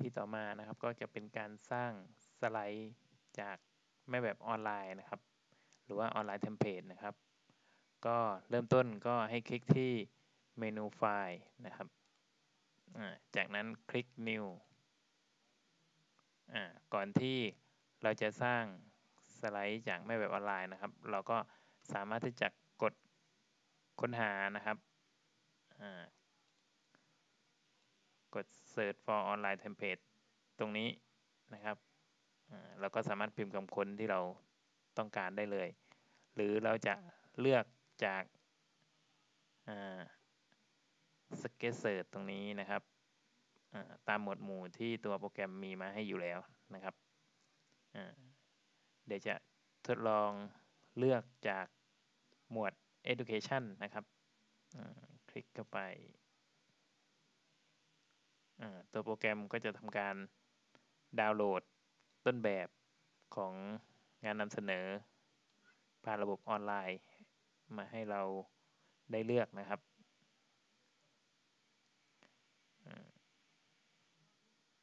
ที่ต่อมานะครับ ก็จะเป็นการสร้างสไลด์จากแม่แบบออนไลน์นะครับ หรือว่า online template นะครับ ก็เริ่มต้นก็ให้คลิกที่เมนูไฟล์นะครับ จากนั้นคลิก New ก่อนที่เราจะสร้างสไลด์จากแม่แบบออนไลน์นะครับ เราก็สามารถที่จะกดค้นหานะครับ กด search for online template ตรงนี้นะครับเราก็สามารถพิมพ์คำค้นที่เราต้องการได้เลย หรือเราจะเลือกจาก suggested search ตรงนี้นะครับตามหมวดหมู่ที่ตัวโปรแกรมมีมาให้อยู่แล้วนะครับเดี๋ยวจะทดลองเลือกจากหมวด education นะครับคลิกเข้าไป ตัวโปรแกรมก็จะทำการดาวน์โหลดต้นแบบของงานนำเสนอ ผ่านระบบออนไลน์ มาให้เราได้เลือกนะครับ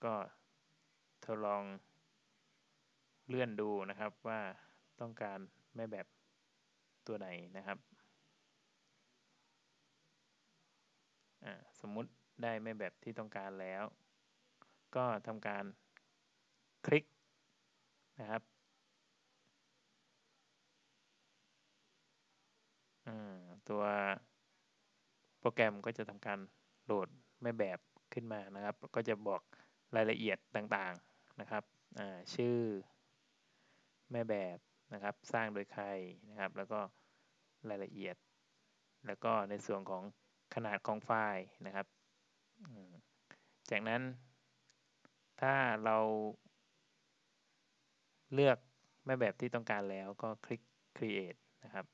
ก็ทดลองเลื่อนดูนะครับว่าต้องการแม่แบบตัวไหนนะครับ สมมุติ ได้แม่แบบที่ต้องการแล้ว ก็ทำการคลิกนะครับตัวโปรแกรมก็จะทำการโหลดแม่แบบขึ้นมานะครับ ก็จะบอกรายละเอียดต่างๆนะครับชื่อแม่แบบนะครับ สร้างโดยใครนะครับ แล้วก็รายละเอียด แล้วก็ในส่วนของขนาดของไฟล์นะครับ จากนั้นถ้าเราเลือกแม่แบบที่ต้องการแล้วก็คลิก create นะครับ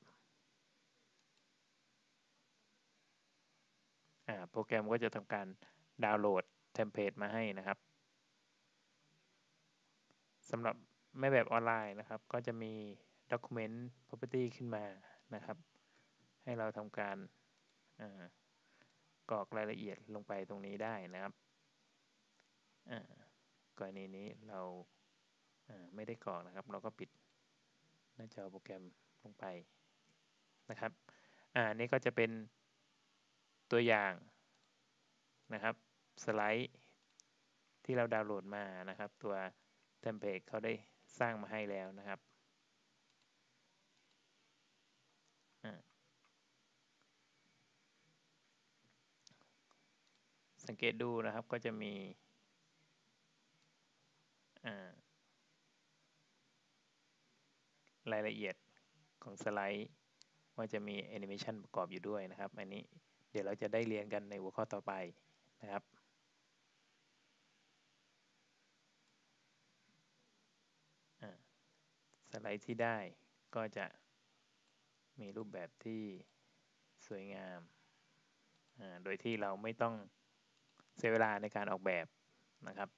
โปรแกรมก็จะทำการดาวน์โหลด template มาให้นะครับสำหรับแม่แบบออนไลน์นะครับ ก็จะมี Document Property ขึ้นมานะครับ ให้เราทำการ กรอกรายละเอียดลงไปตรงนี้ได้นะครับกรณีนี้เราไม่ได้กรอกนะครับ เราก็ปิดหน้าจอโปรแกรมลงไปนะครับอ่านี่ก็จะเป็นตัวอย่างนะครับสไลด์ที่เราดาวน์โหลดมานะครับ ตัวเทมเพลตเขาได้สร้างมาให้แล้วนะครับ สังเกตดูนะครับก็จะมีรายละเอียดของสไลด์ว่าจะมีแอนิเมชันประกอบอยู่ด้วยนะครับ อันนี้เดี๋ยวเราจะได้เรียนกันในหัวข้อต่อไปนะครับสไลด์ที่ได้ก็จะมีรูปแบบที่สวยงาม โดยที่เราไม่ต้อง เสียเวลาในการออกแบบนะครับ